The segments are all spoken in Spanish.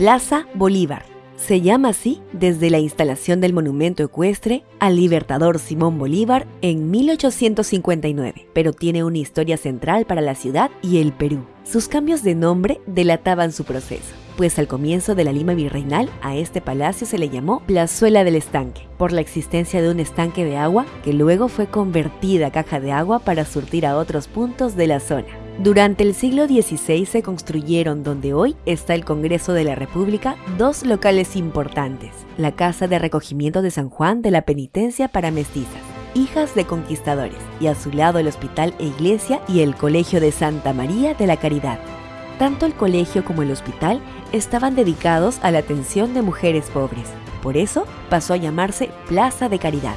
Plaza Bolívar. Se llama así desde la instalación del monumento ecuestre al libertador Simón Bolívar en 1859, pero tiene una historia central para la ciudad y el Perú. Sus cambios de nombre delataban su proceso pues al comienzo de la Lima virreinal a este palacio se le llamó Plazuela del Estanque, por la existencia de un estanque de agua que luego fue convertida a caja de agua para surtir a otros puntos de la zona. Durante el siglo XVI se construyeron donde hoy está el Congreso de la República dos locales importantes, la Casa de Recogimiento de San Juan de la Penitencia para Mestizas, hijas de conquistadores, y a su lado el Hospital e Iglesia y el Colegio de Santa María de la Caridad. Tanto el colegio como el hospital estaban dedicados a la atención de mujeres pobres. Por eso pasó a llamarse Plaza de Caridad.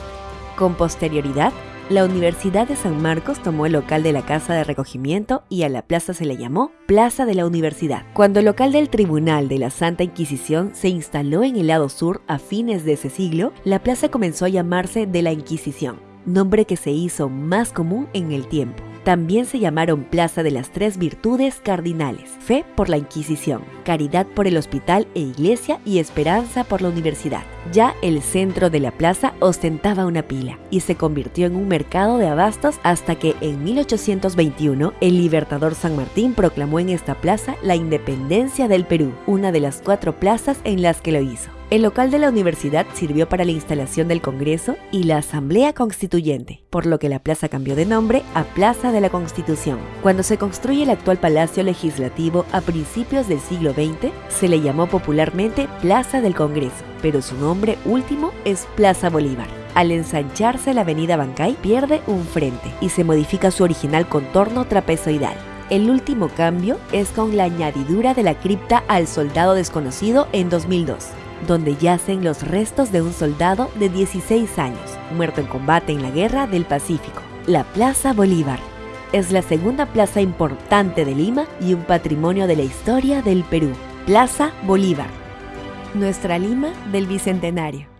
Con posterioridad, la Universidad de San Marcos tomó el local de la Casa de Recogimiento y a la plaza se le llamó Plaza de la Universidad. Cuando el local del Tribunal de la Santa Inquisición se instaló en el lado sur a fines de ese siglo, la plaza comenzó a llamarse de la Inquisición, nombre que se hizo más común en el tiempo. También se llamaron Plaza de las Tres Virtudes Cardinales, fe por la Inquisición, caridad por el hospital e iglesia y esperanza por la universidad. Ya el centro de la plaza ostentaba una pila y se convirtió en un mercado de abastos hasta que en 1821 el libertador San Martín proclamó en esta plaza la independencia del Perú, una de las cuatro plazas en las que lo hizo. El local de la universidad sirvió para la instalación del Congreso y la Asamblea Constituyente, por lo que la plaza cambió de nombre a Plaza de la Constitución. Cuando se construye el actual Palacio Legislativo a principios del siglo XX, se le llamó popularmente Plaza del Congreso, pero su nombre último es Plaza Bolívar. Al ensancharse la avenida Bancay, pierde un frente y se modifica su original contorno trapezoidal. El último cambio es con la añadidura de la cripta al soldado desconocido en 2002 donde yacen los restos de un soldado de 16 años, muerto en combate en la Guerra del Pacífico. La Plaza Bolívar es la segunda plaza importante de Lima y un patrimonio de la historia del Perú. Plaza Bolívar. Nuestra Lima del Bicentenario.